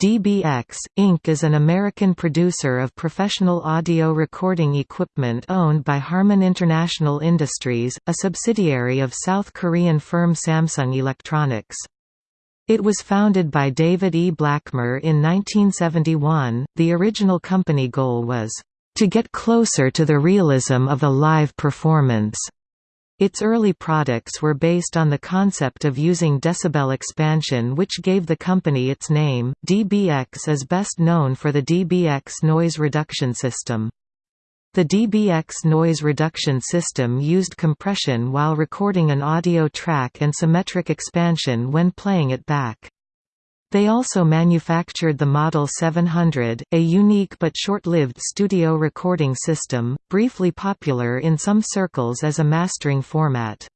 DBX, Inc. is an American producer of professional audio recording equipment owned by Harman International Industries, a subsidiary of South Korean firm Samsung Electronics. It was founded by David E. Blackmer in 1971. The original company goal was, to get closer to the realism of a live performance. Its early products were based on the concept of using decibel expansion which gave the company its name. DBX is best known for the DBX noise reduction system. The DBX noise reduction system used compression while recording an audio track and symmetric expansion when playing it back. They also manufactured the Model 700, a unique but short-lived studio recording system, briefly popular in some circles as a mastering format.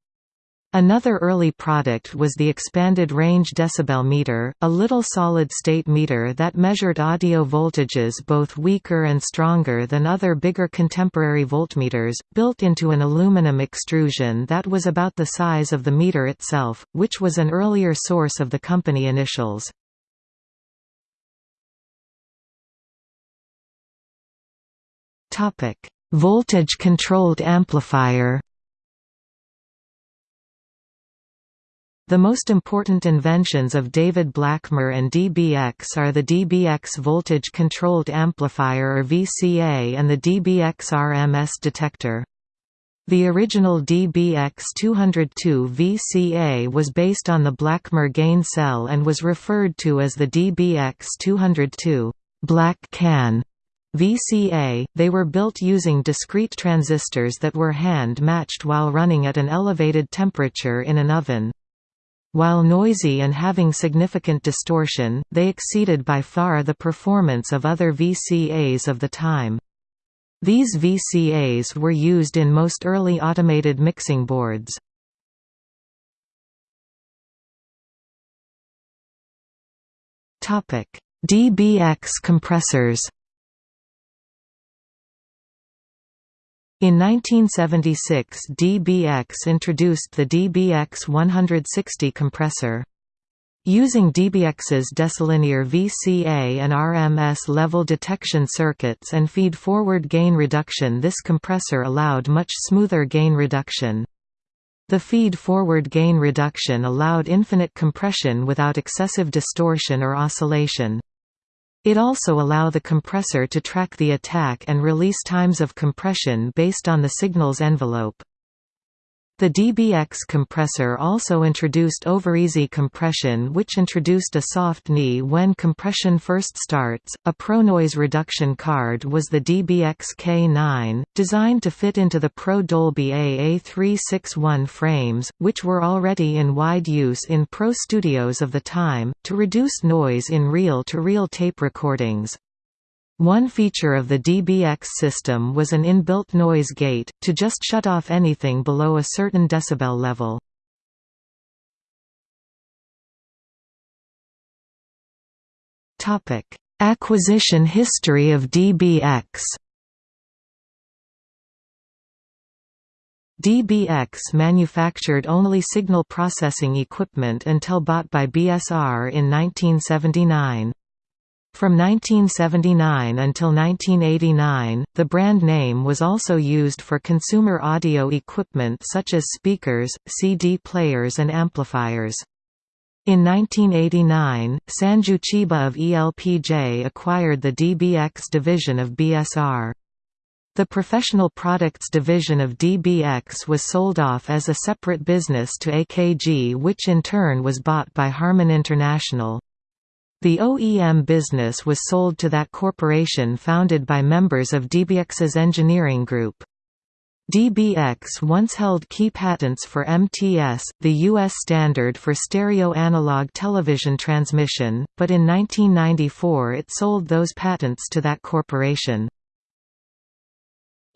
Another early product was the expanded range decibel meter, a little solid-state meter that measured audio voltages both weaker and stronger than other bigger contemporary voltmeters, built into an aluminum extrusion that was about the size of the meter itself, which was an earlier source of the company initials. Voltage-controlled amplifier. The most important inventions of David Blackmer and DBX are the DBX voltage-controlled amplifier or VCA and the DBX RMS detector. The original DBX-202 VCA was based on the Blackmer gain cell and was referred to as the DBX-202 Black Can VCA, they were built using discrete transistors that were hand-matched while running at an elevated temperature in an oven. While noisy and having significant distortion, they exceeded by far the performance of other VCAs of the time. These VCAs were used in most early automated mixing boards. DBX compressors In 1976 DBX introduced the DBX 160 compressor. Using DBX's decilinear VCA and RMS level detection circuits and feed-forward gain reduction this compressor allowed much smoother gain reduction. The feed-forward gain reduction allowed infinite compression without excessive distortion or oscillation. It also allow the compressor to track the attack and release times of compression based on the signal's envelope. The DBX compressor also introduced overeasy compression which introduced a soft knee when compression first starts. A Pro noise reduction card was the DBX K9, designed to fit into the Pro Dolby AA361 frames, which were already in wide use in Pro studios of the time, to reduce noise in reel-to-reel -reel tape recordings. One feature of the DBX system was an inbuilt noise gate, to just shut off anything below a certain decibel level. Acquisition history of DBX DBX manufactured only signal processing equipment until bought by BSR in 1979. From 1979 until 1989, the brand name was also used for consumer audio equipment such as speakers, CD players and amplifiers. In 1989, Sanju Chiba of ELPJ acquired the DBX division of BSR. The professional products division of DBX was sold off as a separate business to AKG which in turn was bought by Harman International. The OEM business was sold to that corporation founded by members of DBX's engineering group. DBX once held key patents for MTS, the U.S. standard for stereo analog television transmission, but in 1994 it sold those patents to that corporation.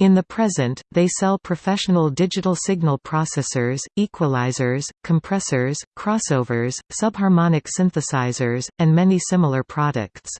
In the present, they sell professional digital signal processors, equalizers, compressors, crossovers, subharmonic synthesizers, and many similar products.